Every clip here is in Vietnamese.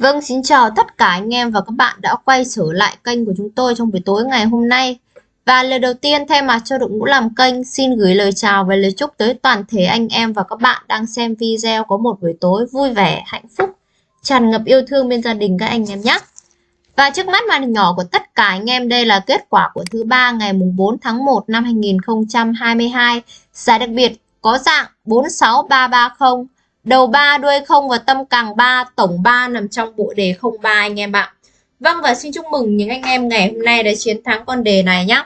Vâng, xin chào tất cả anh em và các bạn đã quay trở lại kênh của chúng tôi trong buổi tối ngày hôm nay. Và lời đầu tiên thay mặt cho đội ngũ làm kênh xin gửi lời chào và lời chúc tới toàn thể anh em và các bạn đang xem video có một buổi tối vui vẻ, hạnh phúc, tràn ngập yêu thương bên gia đình các anh em nhé. Và trước mắt màn hình nhỏ của tất cả anh em đây là kết quả của thứ ba ngày mùng 4 tháng 1 năm 2022. Giải đặc biệt có dạng 46330 Đầu 3 đuôi 0 và tâm càng 3, tổng 3 nằm trong bộ đề 03 anh em ạ. Vâng và xin chúc mừng những anh em ngày hôm nay đã chiến thắng con đề này nhé.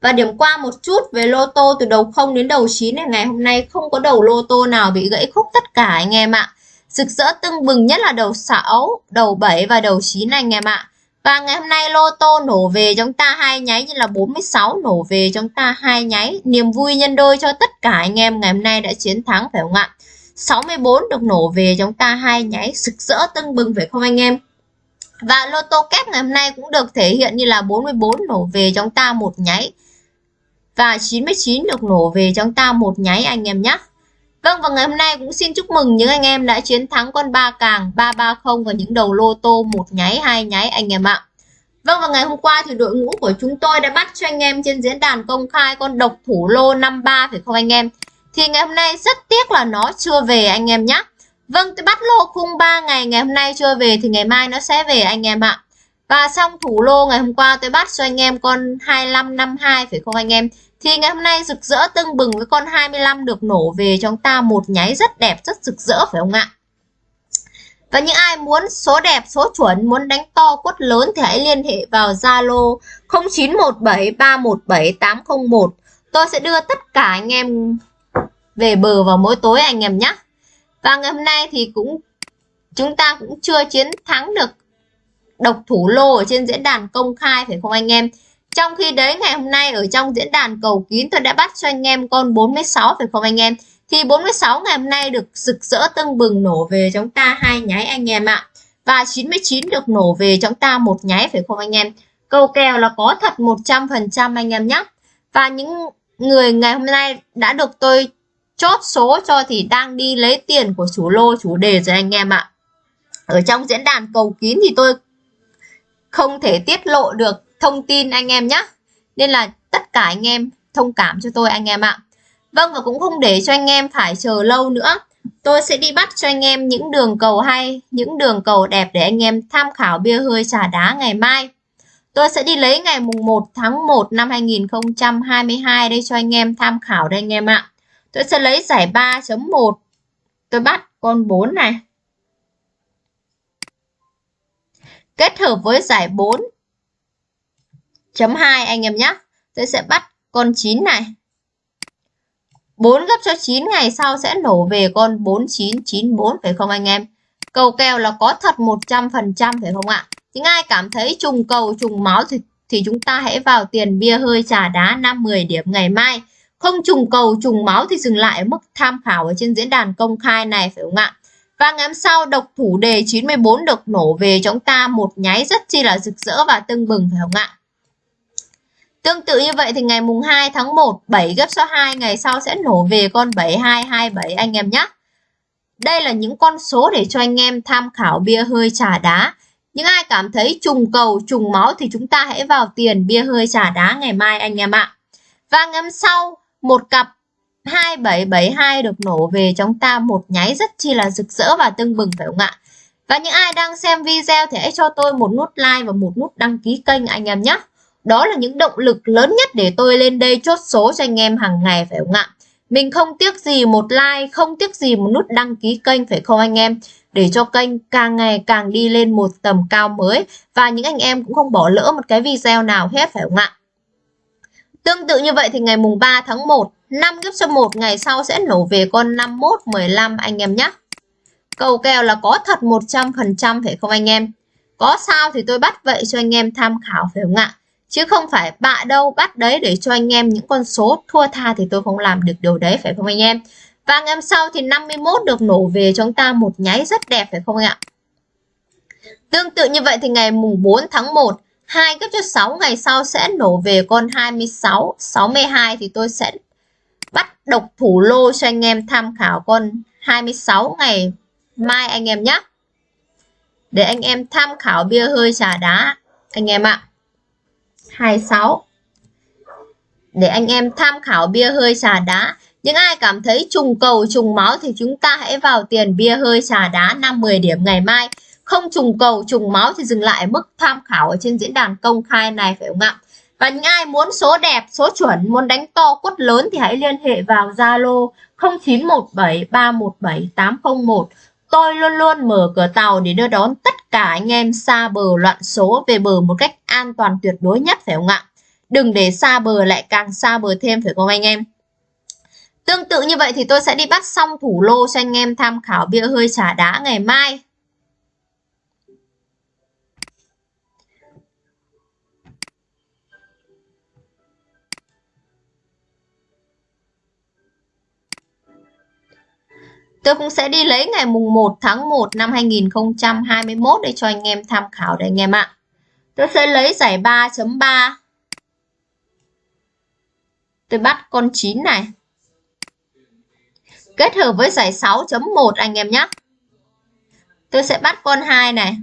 Và điểm qua một chút về lô tô từ đầu 0 đến đầu 9 này ngày hôm nay không có đầu lô tô nào bị gãy khúc tất cả anh em ạ. Rực rỡ tưng bừng nhất là đầu 6, đầu 7 và đầu 9 này anh em ạ. Và ngày hôm nay lô tô nổ về chúng ta hai nháy như là 46 nổ về chúng ta hai nháy. Niềm vui nhân đôi cho tất cả anh em ngày hôm nay đã chiến thắng, phải không ạ? 64 được nổ về chúng ta hai nháy, sực rỡ tưng bừng, phải không anh em và lô tô kép ngày hôm nay cũng được thể hiện như là 44 nổ về chúng ta một nháy và 99 được nổ về chúng ta một nháy anh em nhé Vâng và ngày hôm nay cũng xin chúc mừng những anh em đã chiến thắng con ba càng 330 và những đầu lô tô một nháy, hai nháy anh em ạ. Vâng và ngày hôm qua thì đội ngũ của chúng tôi đã bắt cho anh em trên diễn đàn công khai con độc thủ lô 53 phải không anh em? thì ngày hôm nay rất tiếc là nó chưa về anh em nhé Vâng tôi bắt lô khung 3 ngày ngày hôm nay chưa về thì ngày mai nó sẽ về anh em ạ. Và xong thủ lô ngày hôm qua tôi bắt cho anh em con 2552 phải không anh em? Thì ngày hôm nay rực rỡ tưng bừng với con 25 được nổ về cho chúng ta, một nháy rất đẹp, rất rực rỡ, phải không ạ? Và những ai muốn số đẹp, số chuẩn, muốn đánh to quất lớn thì hãy liên hệ vào Zalo 0917317801. Tôi sẽ đưa tất cả anh em về bờ vào mỗi tối anh em nhé. Và ngày hôm nay thì cũng chúng ta cũng chưa chiến thắng được độc thủ lô ở trên diễn đàn công khai phải không anh em? Trong khi đấy ngày hôm nay ở trong diễn đàn cầu kín tôi đã bắt cho anh em con 46 phải không anh em? Thì 46 ngày hôm nay được rực rỡ tưng bừng nổ về chúng ta hai nháy anh em ạ. Và 99 được nổ về chúng ta một nháy, phải không anh em? Câu kèo là có thật 100% anh em nhé. Và những người ngày hôm nay đã được tôi chốt số cho thì đang đi lấy tiền của chủ lô, chủ đề rồi anh em ạ. Ở trong diễn đàn cầu kín thì tôi không thể tiết lộ được thông tin anh em nhé. Nên là tất cả anh em thông cảm cho tôi anh em ạ vâng và cũng không để cho anh em phải chờ lâu nữa tôi sẽ đi bắt cho anh em những đường cầu hay, những đường cầu đẹp để anh em tham khảo bia hơi trà đá ngày mai tôi sẽ đi lấy ngày mùng 1 tháng 1 năm 2022 đây cho anh em tham khảo đây anh em ạ Tôi sẽ lấy giải 3.1. Tôi bắt con 4 này. Kết hợp với giải 4.2 anh em nhé. Tôi sẽ bắt con 9 này. 4 gấp cho 9 ngày sau sẽ nổ về con 4994 phải không anh em? Cầu kèo là có thật 100% phải không ạ? Những ai cảm thấy trùng cầu trùng máu thì, thì chúng ta hãy vào tiền bia hơi trà đá 5-10 điểm ngày mai. Không trùng cầu trùng máu thì dừng lại ở mức tham khảo ở trên diễn đàn công khai này phải không ạ? Và ngày hôm sau độc thủ đề 94 được nổ về chúng ta một nháy rất chi là rực rỡ và tưng bừng phải không ạ? Tương tự như vậy thì ngày mùng 2 tháng 1 7 gấp số 2 ngày sau sẽ nổ về con 7227 anh em nhé. Đây là những con số để cho anh em tham khảo bia hơi trà đá. Những ai cảm thấy trùng cầu, trùng máu thì chúng ta hãy vào tiền bia hơi trà đá ngày mai anh em ạ. Và ngày hôm sau một cặp 2772 được nổ về chúng ta một nháy rất chi là rực rỡ và tưng bừng phải không ạ? Và những ai đang xem video thì hãy cho tôi một nút like và một nút đăng ký kênh anh em nhé. Đó là những động lực lớn nhất để tôi lên đây chốt số cho anh em hàng ngày phải không ạ? Mình không tiếc gì một like, không tiếc gì một nút đăng ký kênh phải không anh em? Để cho kênh càng ngày càng đi lên một tầm cao mới và những anh em cũng không bỏ lỡ một cái video nào hết phải không ạ? Tương tự như vậy thì ngày mùng 3 tháng 1, 5 gấp cho 1 ngày sau sẽ nổ về con 51, 15 anh em nhé. Cầu kèo là có thật 100% phải không anh em? Có sao thì tôi bắt vậy cho anh em tham khảo phải không ạ? Chứ không phải bạ đâu bắt đấy để cho anh em những con số thua tha thì tôi không làm được điều đấy phải không anh em? Và ngày hôm sau thì 51 được nổ về cho chúng ta một nháy rất đẹp phải không anh ạ? Tương tự như vậy thì ngày mùng 4 tháng 1 2 gấp cho 6 ngày sau sẽ nổ về con 26, 62 thì tôi sẽ bắt độc thủ lô cho anh em tham khảo con 26 ngày mai anh em nhé. để anh em tham khảo bia hơi trà đá anh em ạ 26 để anh em tham khảo bia hơi trà đá, những ai cảm thấy trùng cầu, trùng máu thì chúng ta hãy vào tiền bia hơi trà đá 5-10 điểm ngày mai. Không trùng cầu, trùng máu thì dừng lại mức tham khảo ở trên diễn đàn công khai này, phải không ạ? Và những ai muốn số đẹp, số chuẩn, muốn đánh to quất lớn thì hãy liên hệ vào Zalo 0917317801 tôi luôn luôn mở cửa tàu để đưa đón tất cả anh em xa bờ loạn số về bờ một cách an toàn tuyệt đối nhất, phải không ạ? Đừng để xa bờ lại càng xa bờ thêm, phải không anh em? Tương tự như vậy thì tôi sẽ đi bắt xong thủ lô cho anh em tham khảo bia hơi trả đá ngày mai. Tôi cũng sẽ đi lấy ngày mùng 1 tháng 1 năm 2021 để cho anh em tham khảo đấy anh em ạ. Tôi sẽ lấy giải 3.3. Tôi bắt con 9 này. Kết hợp với giải 6.1 anh em nhé. Tôi sẽ bắt con 2 này.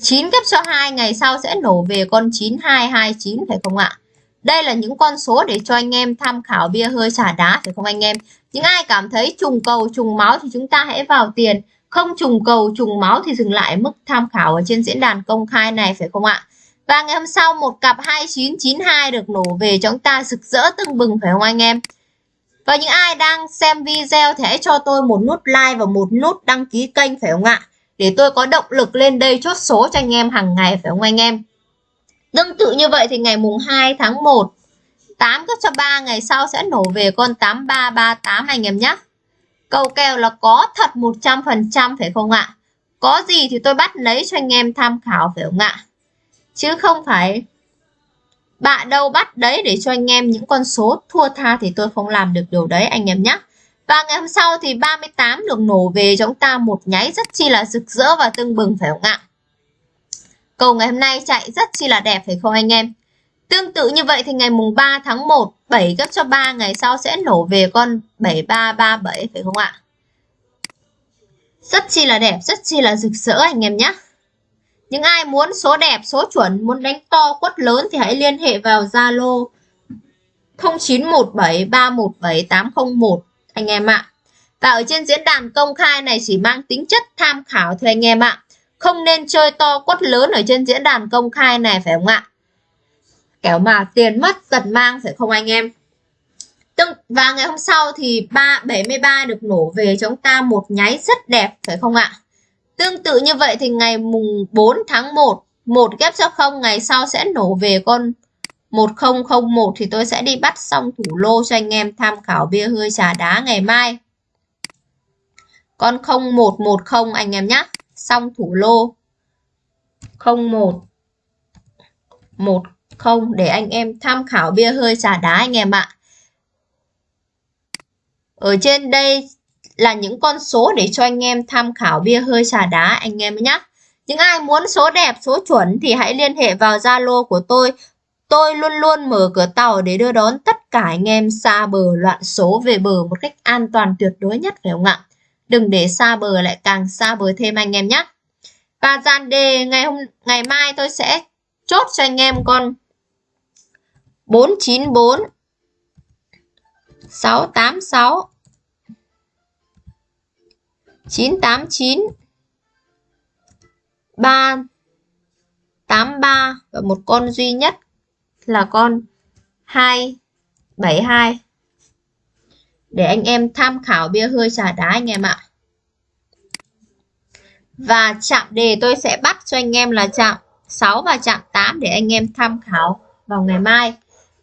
9 kép cho 2 ngày sau sẽ nổ về con 9229 phải không ạ? Đây là những con số để cho anh em tham khảo bia hơi xả đá, phải không anh em? Những ai cảm thấy trùng cầu, trùng máu thì chúng ta hãy vào tiền. Không trùng cầu, trùng máu thì dừng lại mức tham khảo ở trên diễn đàn công khai này, phải không ạ? Và ngày hôm sau, một cặp 2992 được nổ về, chúng ta rực rỡ tưng bừng, phải không anh em? Và những ai đang xem video thì hãy cho tôi một nút like và một nút đăng ký kênh, phải không ạ? Để tôi có động lực lên đây chốt số cho anh em hàng ngày, phải không anh em? Tương tự như vậy thì ngày mùng 2 tháng 1 8 gấp cho 3 ngày sau sẽ nổ về con 8338 anh em nhé. Cầu kèo là có thật 100% phải không ạ? Có gì thì tôi bắt lấy cho anh em tham khảo phải không ạ? Chứ không phải bạn đâu bắt đấy để cho anh em những con số thua tha thì tôi không làm được điều đấy anh em nhé. Và ngày hôm sau thì 38 được nổ về cho chúng ta một nháy rất chi là rực rỡ và tưng bừng phải không ạ? Cầu ngày hôm nay chạy rất chi là đẹp phải không anh em? Tương tự như vậy thì ngày mùng 3 tháng 1, 7 gấp cho 3 ngày sau sẽ nổ về con 7337 phải không ạ? Rất chi là đẹp, rất chi là rực rỡ anh em nhé. Những ai muốn số đẹp, số chuẩn, muốn đánh to quất lớn thì hãy liên hệ vào Zalo 0917317801 anh em ạ. Và ở trên diễn đàn công khai này chỉ mang tính chất tham khảo thôi anh em ạ. Không nên chơi to quất lớn ở trên diễn đàn công khai này phải không ạ? Kéo mà tiền mất giật mang phải không anh em? Tương, và ngày hôm sau thì 3, 73 được nổ về cho chúng ta một nháy rất đẹp phải không ạ? Tương tự như vậy thì ngày mùng 4 tháng 1, một ghép cho không ngày sau sẽ nổ về con 1001 thì tôi sẽ đi bắt xong thủ lô cho anh em tham khảo bia hơi trà đá ngày mai. Con 0110 anh em nhé xong thủ lô 01 10 để anh em tham khảo bia hơi trà đá anh em ạ. Ở trên đây là những con số để cho anh em tham khảo bia hơi trà đá anh em nhé. Những ai muốn số đẹp, số chuẩn thì hãy liên hệ vào Zalo của tôi. Tôi luôn luôn mở cửa tàu để đưa đón tất cả anh em xa bờ loạn số về bờ một cách an toàn tuyệt đối nhất phải không ạ? Đừng để xa bờ lại càng xa bờ thêm anh em nhé. Và dàn đề ngày hôm, ngày mai tôi sẽ chốt cho anh em con 494 686 989 383 và một con duy nhất là con 272 để anh em tham khảo bia hơi trà đá anh em ạ. Và chạm đề tôi sẽ bắt cho anh em là chạm 6 và chạm 8 để anh em tham khảo vào ngày mai.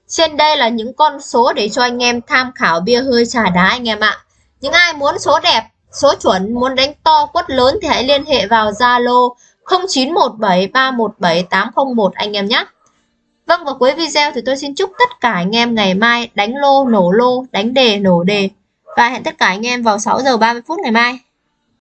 Trên đây là những con số để cho anh em tham khảo bia hơi trà đá anh em ạ. Những ai muốn số đẹp, số chuẩn, muốn đánh to quất lớn thì hãy liên hệ vào Zalo 0917317801 anh em nhé. Vâng và cuối video thì tôi xin chúc tất cả anh em ngày mai đánh lô, nổ lô, đánh đề, nổ đề. Và hẹn tất cả anh em vào 6 giờ 30 phút ngày mai.